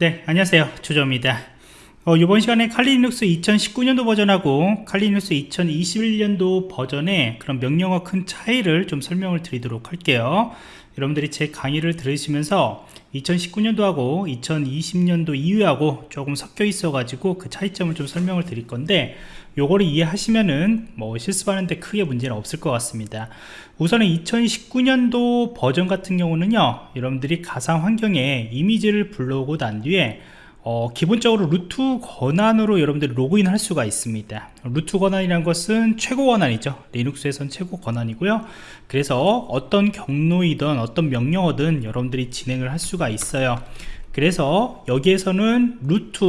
네 안녕하세요. 조조입니다 어, 이번 시간에 칼리눅스 2019년도 버전하고 칼리눅스 2021년도 버전의 그런 명령어 큰 차이를 좀 설명을 드리도록 할게요. 여러분들이 제 강의를 들으시면서 2019년도하고 2020년도 이후하고 조금 섞여 있어 가지고 그 차이점을 좀 설명을 드릴 건데 요거를 이해하시면은 뭐 실습하는데 크게 문제는 없을 것 같습니다. 우선은 2019년도 버전 같은 경우는요 여러분들이 가상 환경에 이미지를 불러오고 난 뒤에 어, 기본적으로 root 권한으로 여러분들이 로그인 할 수가 있습니다. root 권한이라는 것은 최고 권한이죠. 리눅스에선 최고 권한이고요. 그래서 어떤 경로이든 어떤 명령어든 여러분들이 진행을 할 수가 있어요. 그래서 여기에서는 root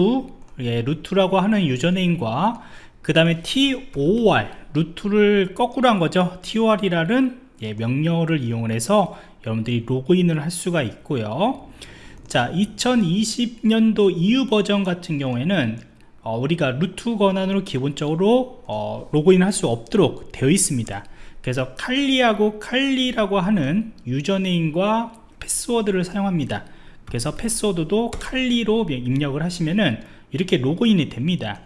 예, root라고 하는 username과 그 다음에 TOR 루트를 거꾸로 한 거죠. toor이라는 예, 명령어를 이용해서 여러분들이 로그인을 할 수가 있고요 자 2020년도 이후 버전 같은 경우에는 어, 우리가 루트 권한으로 기본적으로 어, 로그인 할 수 없도록 되어 있습니다. 그래서 칼리하고 칼리라고 하는 유저네임과 패스워드를 사용합니다. 그래서 패스워드도 칼리로 입력을 하시면은 이렇게 로그인이 됩니다.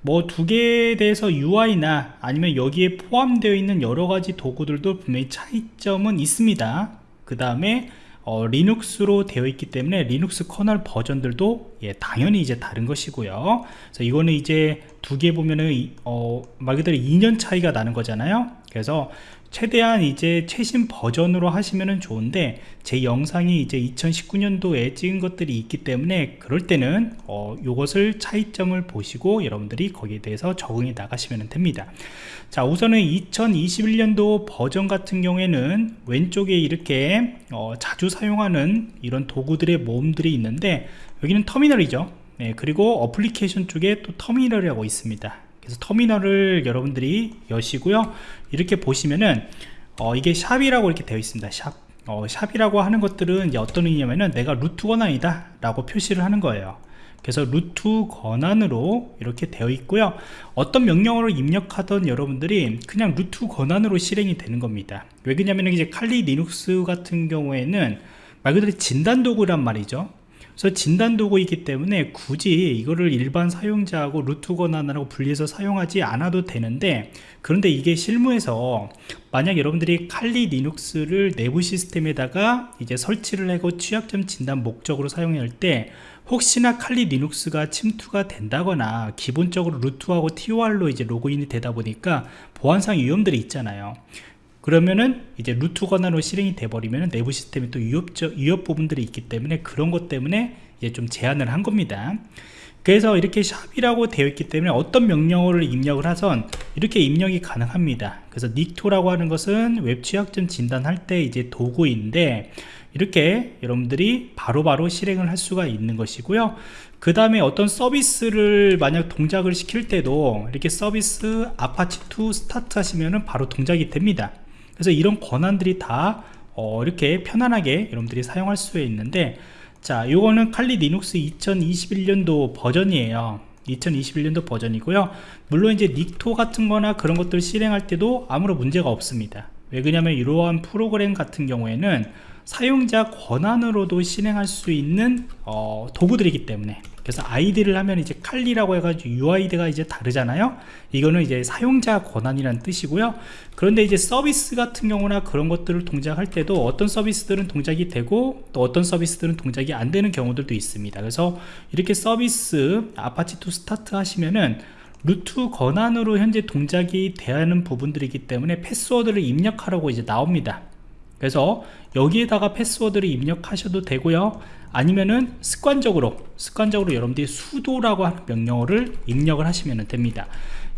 뭐 두 개에 대해서 UI나 아니면 여기에 포함되어 있는 여러 가지 도구들도 분명히 차이점은 있습니다. 그 다음에 어, 리눅스로 되어 있기 때문에 리눅스 kernel 버전들도 예, 당연히 이제 다른 것이고요. 그래서 이거는 이제 두 개 보면은 어, 말 그대로 2년 차이가 나는 거잖아요. 그래서 최대한 이제 최신 버전으로 하시면 좋은데 제 영상이 이제 2019년도에 찍은 것들이 있기 때문에 그럴 때는 어, 요것을 차이점을 보시고 여러분들이 거기에 대해서 적응해 나가시면 됩니다. 자 우선은 2021년도 버전 같은 경우에는 왼쪽에 이렇게 어, 자주 사용하는 이런 도구들의 모음들이 있는데 여기는 터미널이죠. 네, 그리고 어플리케이션 쪽에 또 터미널이라고 있습니다 그래서 터미널을 여러분들이 여시고요. 이렇게 보시면은 어, 이게 샵이라고 이렇게 되어 있습니다. 샵 어, 샵이라고 하는 것들은 이제 어떤 의미냐면은 내가 루트 권한이다 라고 표시를 하는 거예요. 그래서 루트 권한으로 이렇게 되어 있고요. 어떤 명령어를 입력하던 여러분들이 그냥 root 권한으로 실행이 되는 겁니다. 왜 그러냐면 이제 칼리 리눅스 같은 경우에는 말 그대로 진단 도구란 말이죠 그래서 진단 도구이기 때문에 굳이 이거를 일반 사용자하고 root 권한하고 분리해서 사용하지 않아도 되는데 그런데 이게 실무에서 만약 여러분들이 칼리 리눅스를 내부 시스템에다가 이제 설치를 하고 취약점 진단 목적으로 사용할 때 혹시나 칼리 리눅스가 침투가 된다거나 기본적으로 root하고 toor로 이제 로그인이 되다 보니까 보안상 위험들이 있잖아요 그러면은 이제 root 권한으로 실행이 돼버리면 내부 시스템에 또 위협적 위협 부분들이 있기 때문에 그런 것 때문에 이제 좀 제한을 한 겁니다. 그래서 이렇게 sharp이라고 되어 있기 때문에 어떤 명령어를 입력을 하던 이렇게 입력이 가능합니다. 그래서 Nikto라고 하는 것은 웹 취약점 진단할 때 이제 도구인데 이렇게 여러분들이 바로바로 바로 실행을 할 수가 있는 것이고요. 그 다음에 어떤 서비스를 만약 동작을 시킬 때도 이렇게 service apache2 start 하시면은 바로 동작이 됩니다 그래서 이런 권한들이 다 어, 이렇게 편안하게 여러분들이 사용할 수 있는데 자 요거는 칼리 리눅스 2021년도 버전이에요. 2021년도 버전이고요. 물론 이제 Nikto 같은 거나 그런 것들 실행할 때도 아무런 문제가 없습니다. 왜 그러냐면 이러한 프로그램 같은 경우에는 사용자 권한으로도 실행할 수 있는 어, 도구들이기 때문에 그래서 id를 하면 이제 칼리라고 해가지고 UID가 이제 다르잖아요. 이거는 이제 사용자 권한이라는 뜻이고요. 그런데 이제 서비스 같은 경우나 그런 것들을 동작할 때도 어떤 서비스들은 동작이 되고 또 어떤 서비스들은 동작이 안 되는 경우들도 있습니다. 그래서 이렇게 service apache2 start 하시면은 root 권한으로 현재 동작이 되는 부분들이기 때문에 패스워드를 입력하라고 이제 나옵니다 그래서 여기에다가 패스워드를 입력하셔도 되고요. 아니면은 습관적으로 습관적으로 여러분들이 수도라고 하는 명령어를 입력을 하시면 됩니다.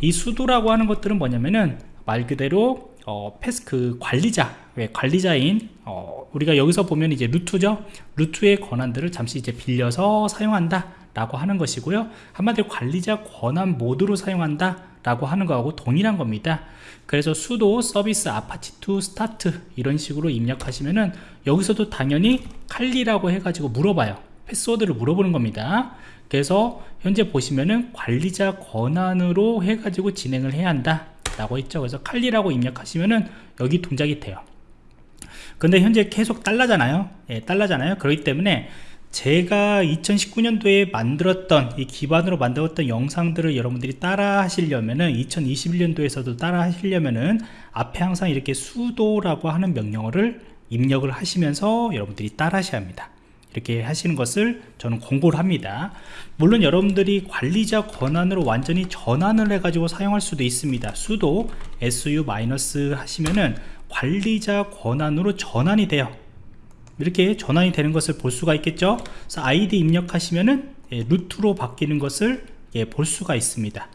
이 수도라고 하는 것들은 뭐냐면은 말 그대로 어, 패스 그 관리자 왜 관리자인 어, 우리가 여기서 보면 이제 루트죠? 루트의 권한들을 잠시 이제 빌려서 사용한다 라고 하는 것이고요. 한마디로 관리자 권한 모드로 사용한다 라고 하는 거하고 동일한 겁니다. 그래서 sudo service apache2 start 이런 식으로 입력하시면은 여기서도 당연히 칼리라고 해가지고 물어봐요. 패스워드를 물어보는 겁니다. 그래서 현재 보시면은 관리자 권한으로 해가지고 진행을 해야 한다 라고 했죠. 그래서 칼리라고 입력하시면은 여기 동작이 돼요. 근데 현재 계속 달라잖아요. 예, 달라잖아요. 그렇기 때문에 제가 2019년도에 만들었던 이 기반으로 만들었던 영상들을 여러분들이 따라 하시려면은 2021년도에서도 따라 하시려면은 앞에 항상 이렇게 수도라고 하는 명령어를 입력을 하시면서 여러분들이 따라 하셔야 합니다. 이렇게 하시는 것을 저는 공고를 합니다. 물론 여러분들이 관리자 권한으로 완전히 전환을 해 가지고 사용할 수도 있습니다. 수도 su- 하시면은 관리자 권한으로 전환이 돼요 이렇게 전환이 되는 것을 볼 수가 있겠죠? 그래서 아이디 입력하시면은 예, 루트로 바뀌는 것을 예, 볼 수가 있습니다.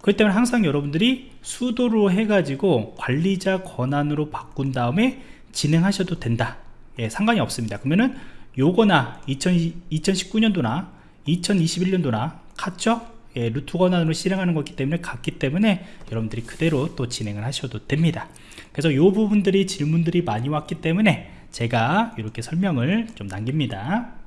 그렇기 때문에 항상 여러분들이 수도로 해가지고 관리자 권한으로 바꾼 다음에 진행하셔도 된다. 예, 상관이 없습니다. 그러면은 요거나 2019년도나 2021년도나 같죠? 예, 루트 권한으로 실행하는 거기 때문에 같기 때문에 여러분들이 그대로 또 진행을 하셔도 됩니다. 그래서 요 부분들이 질문들이 많이 왔기 때문에 제가 이렇게 설명을 좀 남깁니다